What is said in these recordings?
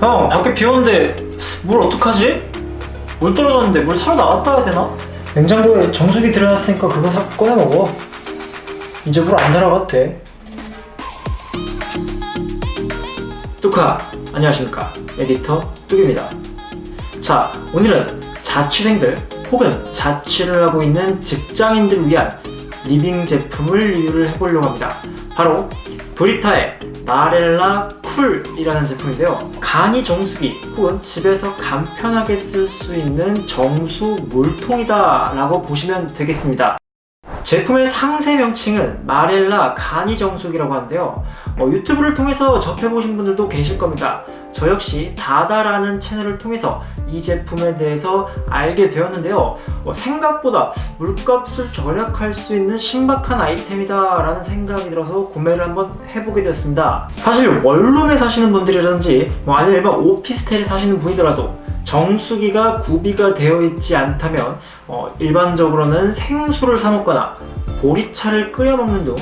형 밖에 비 오는데 물 어떡하지? 물 떨어졌는데 물 사러 나갔다 와야 되나? 냉장고에 정수기 들여놨으니까 그거 사 꺼내 먹어. 이제 물 안 사러 가도 돼. 뚜카 안녕하십니까? 에디터 뚝입니다. 자 오늘은 자취생들 혹은 자취를 하고 있는 직장인들을 위한 living 제품을 리뷰를 해보려고 합니다. 바로 브리타의 마렐라 쿨이라는 제품인데요. 간이 정수기 혹은 집에서 간편하게 쓸 수 있는 정수 물통이다 라고 보시면 되겠습니다. 제품의 상세 명칭은 마렐라 간이 정수기라고 하는데요. 어, 유튜브를 통해서 접해보신 분들도 계실 겁니다 저 역시 다다라는 채널을 통해서 이 제품에 대해서 알게 되었는데요. 어, 생각보다 물값을 절약할 수 있는 신박한 아이템이다 라는 생각이 들어서 구매를 한번 해보게 되었습니다. 사실 원룸에 사시는 분들이라든지 뭐 아니면 일반 오피스텔에 사시는 분이더라도 정수기가 구비가 되어 있지 않다면 어, 일반적으로는 생수를 사 먹거나 보리차를 끓여 먹는 등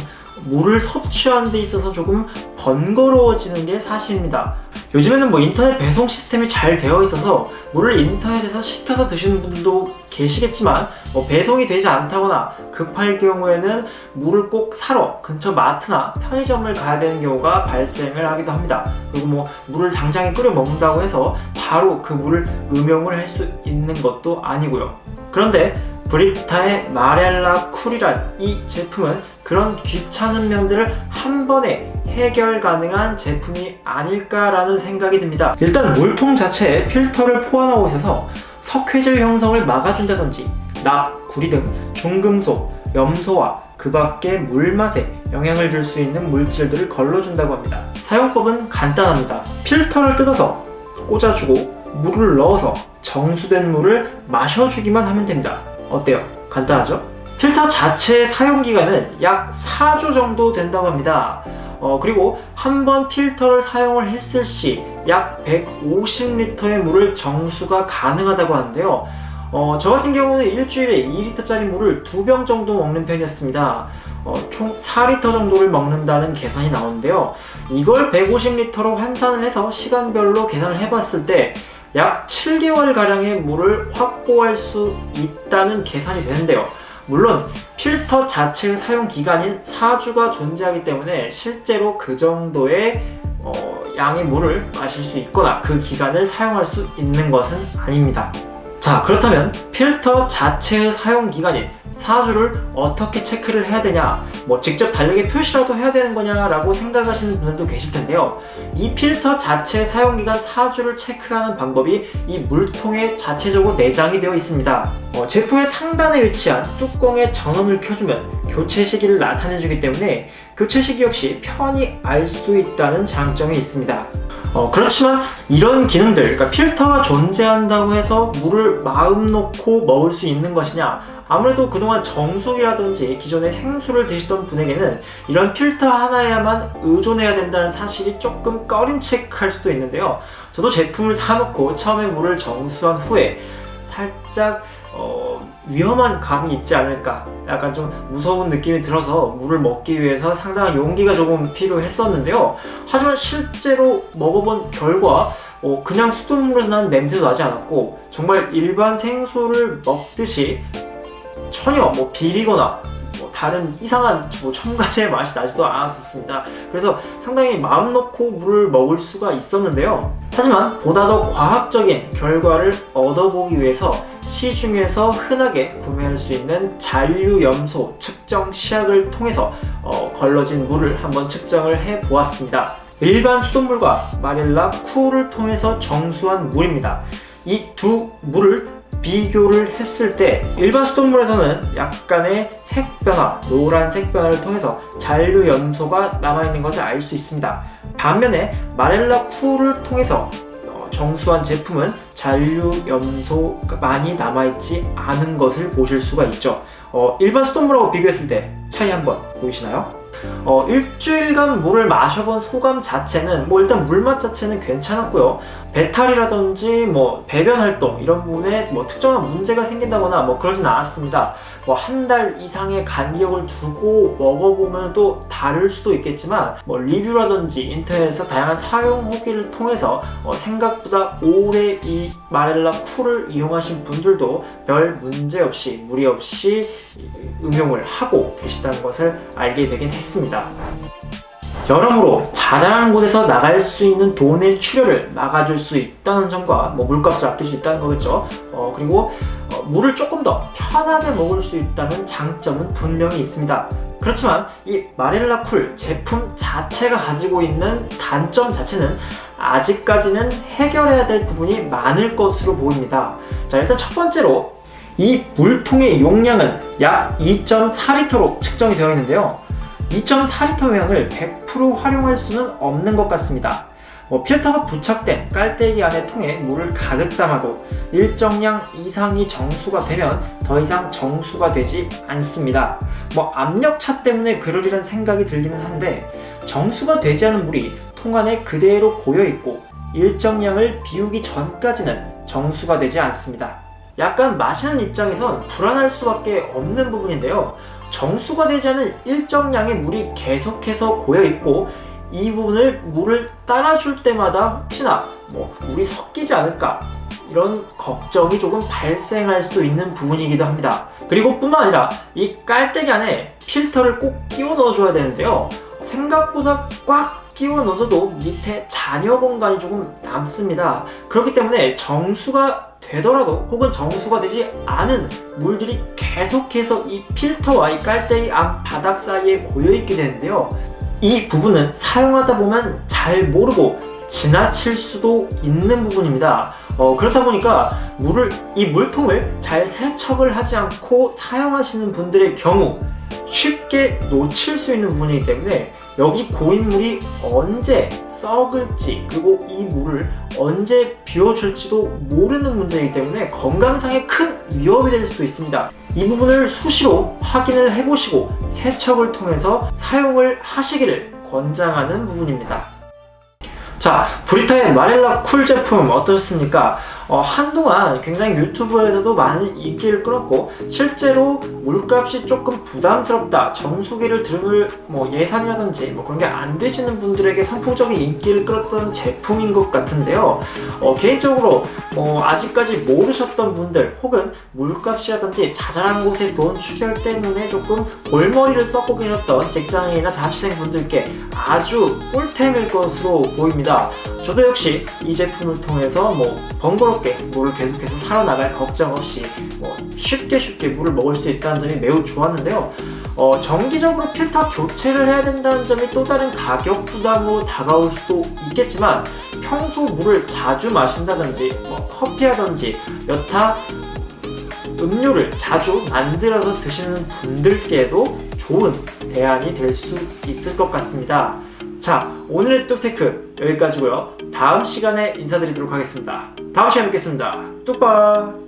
물을 섭취하는 데 있어서 조금 번거로워지는 게 사실입니다. 요즘에는 뭐 인터넷 배송 시스템이 잘 되어 있어서 물을 인터넷에서 시켜서 드시는 분들도 계시겠지만 뭐 배송이 되지 않다거나 급할 경우에는 물을 꼭 사러 근처 마트나 편의점을 가야 되는 경우가 발생을 하기도 합니다. 그리고 뭐 물을 당장에 끓여 먹는다고 해서 바로 그 물을 음용을 할 수 있는 것도 아니고요 그런데 브리타의 마렐라 쿨이란 이 제품은 그런 귀찮은 면들을 한 번에 해결 가능한 제품이 아닐까라는 생각이 듭니다. 일단 물통 자체에 필터를 포함하고 있어서 석회질 형성을 막아준다든지 납, 구리 등 중금속, 염소와 그 밖의 물맛에 영향을 줄 수 있는 물질들을 걸러준다고 합니다. 사용법은 간단합니다. 필터를 뜯어서 꽂아주고 물을 넣어서 정수된 물을 마셔주기만 하면 됩니다. 어때요? 간단하죠? 필터 자체의 사용기간은 약 4주 정도 된다고 합니다. 어, 그리고 한 번 필터를 사용을 했을 시 약 150리터의 물을 정수가 가능하다고 하는데요. 어, 저 같은 경우는 일주일에 2리터짜리 물을 두 병 정도 먹는 편이었습니다. 어, 총 4리터 정도를 먹는다는 계산이 나오는데요. 이걸 150리터로 환산을 해서 시간별로 계산을 해봤을 때 약 7개월가량의 물을 확보할 수 있다는 계산이 되는데요. 물론 필터 자체의 사용 기간인 4주가 존재하기 때문에 실제로 그 정도의 어, 양의 물을 마실 수 있거나 그 기간을 사용할 수 있는 것은 아닙니다 자 그렇다면 필터 자체의 사용 기간인 4주를 어떻게 체크를 해야 되냐 뭐 직접 달력에 표시라도 해야 되는 거냐 라고 생각하시는 분들도 계실 텐데요. 이 필터 자체 사용기간 4주를 체크하는 방법이 이 물통에 자체적으로 내장이 되어 있습니다. 어, 제품의 상단에 위치한 뚜껑의 전원을 켜주면 교체 시기를 나타내주기 때문에 교체 시기 역시 편히 알 수 있다는 장점이 있습니다 어, 그렇지만 이런 기능들, 그러니까 필터가 존재한다고 해서 물을 마음 놓고 먹을 수 있는 것이냐 아무래도 그동안 정수기라든지 기존에 생수를 드시던 분에게는 이런 필터 하나에만 의존해야 된다는 사실이 조금 꺼림칙할 수도 있는데요. 저도 제품을 사놓고 처음에 물을 정수한 후에 살짝 어, 위험한 감이 있지 않을까. 약간 좀 무서운 느낌이 들어서 물을 먹기 위해서 상당한 용기가 조금 필요했었는데요. 하지만 실제로 먹어본 결과 어, 그냥 수돗물에서 나는 냄새도 나지 않았고 정말 일반 생수를 먹듯이 전혀 뭐 비리거나 뭐 다른 이상한 뭐 첨가제의 맛이 나지도 않았습니다. 그래서 상당히 마음 놓고 물을 먹을 수가 있었는데요. 하지만 보다 더 과학적인 결과를 얻어보기 위해서 시중에서 흔하게 구매할 수 있는 잔류염소 측정 시약을 통해서 어, 걸러진 물을 한번 측정을 해 보았습니다 일반 수돗물과 마릴라 쿨을 통해서 정수한 물입니다 이 두 물을 비교를 했을 때 일반 수돗물에서는 약간의 색변화, 노란색 변화를 통해서 잔류 염소가 남아있는 것을 알 수 있습니다. 반면에 마렐라 쿨을 통해서 어, 정수한 제품은 잔류 염소가 많이 남아있지 않은 것을 보실 수가 있죠. 어, 일반 수돗물하고 비교했을 때 차이 한 번 보이시나요? 어, 일주일간 물을 마셔본 소감 자체는 뭐 일단 물맛 자체는 괜찮았고요 배탈이라든지 뭐 배변 활동 이런 부분에 뭐 특정한 문제가 생긴다거나 뭐 그러진 않았습니다 뭐 한 달 이상의 간격을 두고 먹어보면 또 다를 수도 있겠지만 뭐 리뷰라든지 인터넷에서 다양한 사용 후기를 통해서 어, 생각보다 오래 이 마렐라 쿨을 이용하신 분들도 별 문제 없이 무리 없이 응용을 하고 계시다는 것을 알게 되긴 했습니다. 여러모로 자잘한 곳에서 나갈 수 있는 돈의 출혈을 막아줄 수 있다는 점과 뭐 물값을 아낄 수 있다는 거겠죠. 어, 그리고 어, 물을 조금 더 편하게 먹을 수 있다는 장점은 분명히 있습니다. 그렇지만 이 마렐라 쿨 제품 자체가 가지고 있는 단점 자체는 아직까지는 해결해야 될 부분이 많을 것으로 보입니다. 자 일단 첫 번째로 이 물통의 용량은 약 2.4리터로 측정이 되어 있는데요. 2.4리터 용량을 100% 활용할 수는 없는 것 같습니다. 뭐 필터가 부착된 깔때기 안의 통에 물을 가득 담아도 일정량 이상이 정수가 되면 더 이상 정수가 되지 않습니다. 뭐 압력차 때문에 그러리란 생각이 들기는 한데 정수가 되지 않은 물이 통 안에 그대로 고여 있고 일정량을 비우기 전까지는 정수가 되지 않습니다. 약간 마시는 입장에선 불안할 수밖에 없는 부분인데요. 정수가 되지 않은 일정량의 물이 계속해서 고여 있고 이 부분을 물을 따라줄 때마다 혹시나 뭐 물이 섞이지 않을까 이런 걱정이 조금 발생할 수 있는 부분이기도 합니다. 그리고 뿐만 아니라 이 깔때기 안에 필터를 꼭 끼워 넣어줘야 되는데요. 생각보다 꽉 끼워 넣어도 밑에 잔여 공간이 조금 남습니다. 그렇기 때문에 정수가 되더라도 혹은 정수가 되지 않은 물들이 계속해서 이 필터와 이 깔때기 안 바닥 사이에 고여있게 되는데요. 이 부분은 사용하다 보면 잘 모르고 지나칠 수도 있는 부분입니다. 어, 그렇다 보니까 물을 이 물통을 잘 세척을 하지 않고 사용하시는 분들의 경우 쉽게 놓칠 수 있는 부분이기 때문에 여기 고인물이 언제 썩을지 그리고 이 물을 언제 비워줄지도 모르는 문제이기 때문에 건강상에 큰 위협이 될 수도 있습니다. 이 부분을 수시로 확인을 해보시고 세척을 통해서 사용을 하시기를 권장하는 부분입니다. 자, 브리타의 마렐라 쿨 제품 어떠셨습니까? 어, 한동안 굉장히 유튜브에서도 많은 인기를 끌었고 실제로 물값이 조금 부담스럽다 정수기를 들을 뭐 예산이라든지 뭐 그런 게 안 되시는 분들에게 선풍적인 인기를 끌었던 제품인 것 같은데요. 어, 개인적으로 어, 아직까지 모르셨던 분들 혹은 물값이라든지 자잘한 곳에 돈 출혈 때문에 조금 골머리를 썩고 계셨던 직장인이나 자취생 분들께 아주 꿀템일 것으로 보입니다 저도 역시 이 제품을 통해서 뭐 번거롭게 물을 계속해서 살아나갈 걱정 없이 뭐 쉽게 쉽게 물을 먹을 수 있다는 점이 매우 좋았는데요. 어, 정기적으로 필터 교체를 해야 된다는 점이 또 다른 가격 부담으로 다가올 수도 있겠지만 평소 물을 자주 마신다든지 뭐 커피라든지 여타 음료를 자주 만들어서 드시는 분들께도 좋은 대안이 될 수 있을 것 같습니다. 자 오늘의 뚝테크 여기까지고요. 다음 시간에 인사드리도록 하겠습니다. 다음 시간에 뵙겠습니다. 뚝바